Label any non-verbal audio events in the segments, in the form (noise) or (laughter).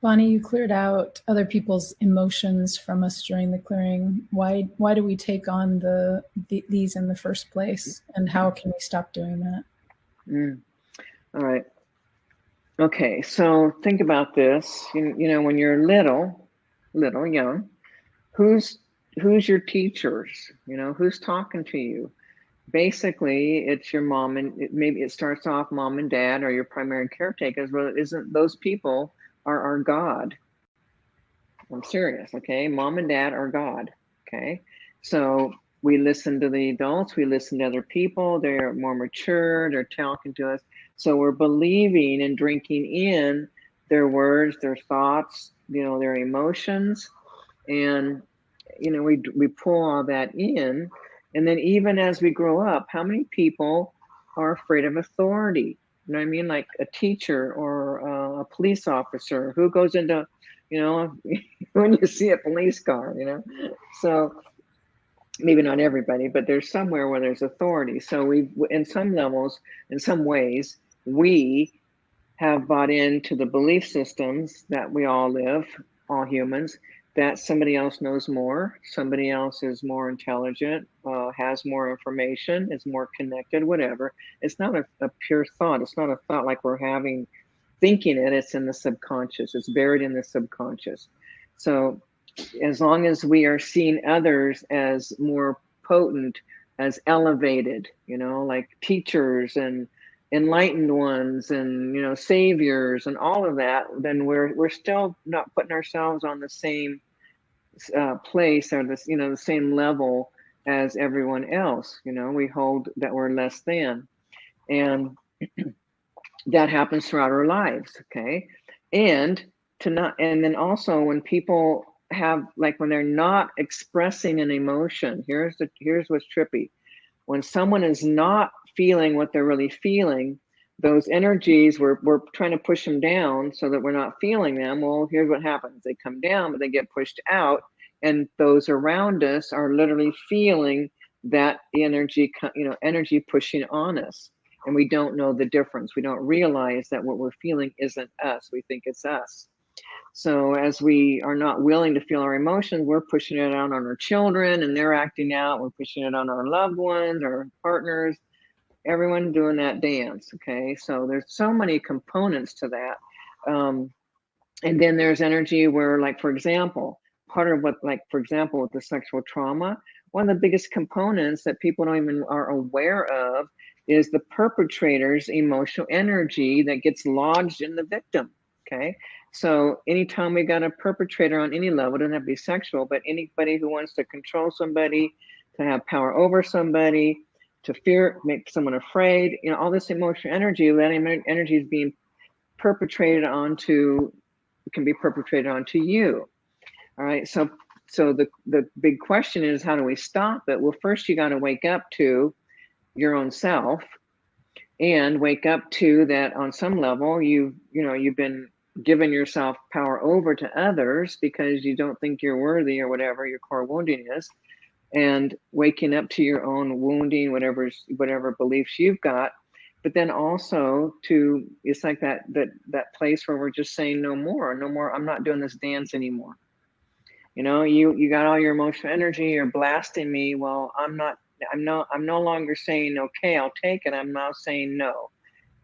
Bonnie, you cleared out other people's emotions from us during the clearing. Why why do we take on the, the these in the first place, and how can we stop doing that? Mm. All right. Okay, so think about this. You, you know, when you're little, little, young, who's who's your teachers? You know, who's talking to you? Basically, it's your mom and it, maybe it starts off mom and dad or your primary caretakers. Well, it isn't those people are our God. I'm serious, okay? Mom and dad are God, okay? So we listen to the adults, we listen to other people, they're more mature, they're talking to us. So we're believing and drinking in their words, their thoughts, you know, their emotions. And, you know, we, we pull all that in. And then even as we grow up, how many people are afraid of authority? You know what I mean? Like a teacher or uh, a police officer who goes into, you know, (laughs) when you see a police car, you know. So maybe not everybody, but there's somewhere where there's authority. So we, in some levels, in some ways, we have bought into the belief systems that we all live, all humans, that somebody else knows more, somebody else is more intelligent, uh, has more information, is more connected, whatever. It's not a, a pure thought. It's not a thought like we're having, thinking it. It's in the subconscious. It's buried in the subconscious. So as long as we are seeing others as more potent, as elevated, you know, like teachers and enlightened ones and you know saviors and all of that then we're we're still not putting ourselves on the same uh, place or this, you know, the same level as everyone else. You know, we hold that we're less than, and (clears throat) that happens throughout our lives. Okay, and to not, and then also when people have like when they're not expressing an emotion. Here's the here's what's trippy. When someone is not feeling what they're really feeling, those energies we're, we're trying to push them down so that we're not feeling them well here's what happens they come down but they get pushed out and those around us are literally feeling that energy you know energy pushing on us and we don't know the difference we don't realize that what we're feeling isn't us we think it's us so as we are not willing to feel our emotions we're pushing it out on our children and they're acting out we're pushing it on our loved ones our partners everyone doing that dance. Okay, so there's so many components to that. Um, and then there's energy where, like, for example, part of what, like, for example, with the sexual trauma, one of the biggest components that people don't even are aware of is the perpetrator's emotional energy that gets lodged in the victim. Okay. So anytime we got a perpetrator on any level, doesn't have to be sexual, but anybody who wants to control somebody, to have power over somebody, to fear, make someone afraid, you know, all this emotional energy, that energy is being perpetrated onto, can be perpetrated onto you. All right. So, so the, the big question is, how do we stop it? Well, first you got to wake up to your own self and wake up to that on some level, you, you know, you've been given yourself power over to others because you don't think you're worthy or whatever your core wounding is and waking up to your own wounding, whatever whatever beliefs you've got, but then also to it's like that that that place where we're just saying no more, no more. I'm not doing this dance anymore. You know, you you got all your emotional energy, you're blasting me. Well, I'm not. I'm no. I'm no longer saying okay. I'll take it. I'm now saying no.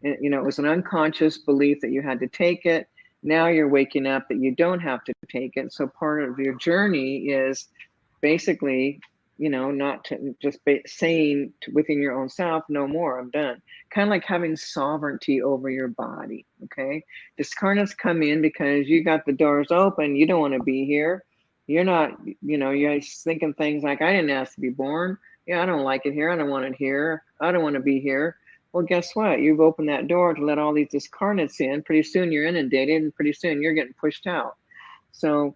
And, you know, it was an unconscious belief that you had to take it. Now you're waking up that you don't have to take it. So part of your journey is basically you know, not to just be saying to, within your own self, no more, I'm done. Kind of like having sovereignty over your body. Okay. Discarnates come in because you got the doors open. You don't want to be here. You're not, you know, you're thinking things like, I didn't ask to be born. Yeah, I don't like it here. I don't want it here. I don't want to be here. Well, guess what? You've opened that door to let all these discarnates in. Pretty soon you're inundated and pretty soon you're getting pushed out. So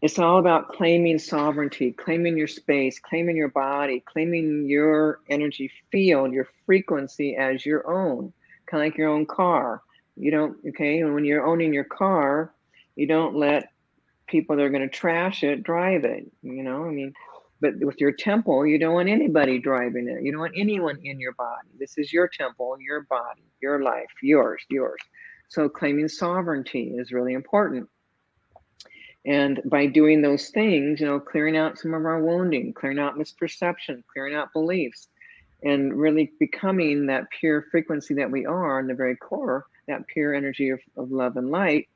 it's all about claiming sovereignty, claiming your space, claiming your body, claiming your energy field, your frequency as your own, kind of like your own car. You don't, okay, and when you're owning your car, you don't let people that are going to trash it drive it, you know, I mean, but with your temple, you don't want anybody driving it. You don't want anyone in your body. This is your temple, your body, your life, yours, yours. So claiming sovereignty is really important. And by doing those things, you know, clearing out some of our wounding, clearing out misperception, clearing out beliefs, and really becoming that pure frequency that we are in the very core, that pure energy of, of love and light,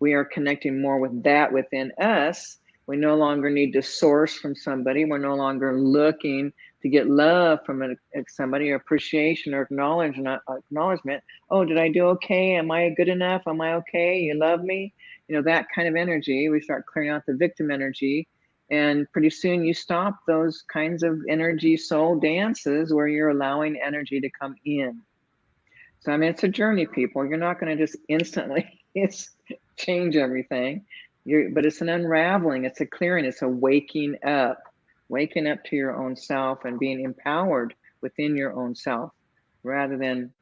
we are connecting more with that within us. We no longer need to source from somebody. We're no longer looking to get love from somebody or appreciation or acknowledgement. Uh, acknowledgement. Oh, did I do okay? Am I good enough? Am I okay? You love me? You know that kind of energy. We start clearing out the victim energy, and pretty soon you stop those kinds of energy soul dances where you're allowing energy to come in. So I mean, it's a journey, people. You're not going to just instantly (laughs) change everything. You're, but it's an unraveling. It's a clearing. It's a waking up waking up to your own self and being empowered within your own self rather than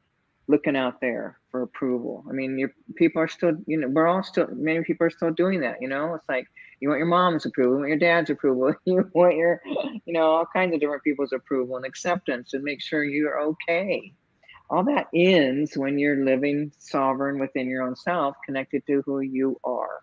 looking out there for approval. I mean, your people are still, you know, we're all still, many people are still doing that. You know, it's like you want your mom's approval, you want your dad's approval, (laughs) you want your, you know, all kinds of different people's approval and acceptance and make sure you're okay. All that ends when you're living sovereign within your own self, connected to who you are.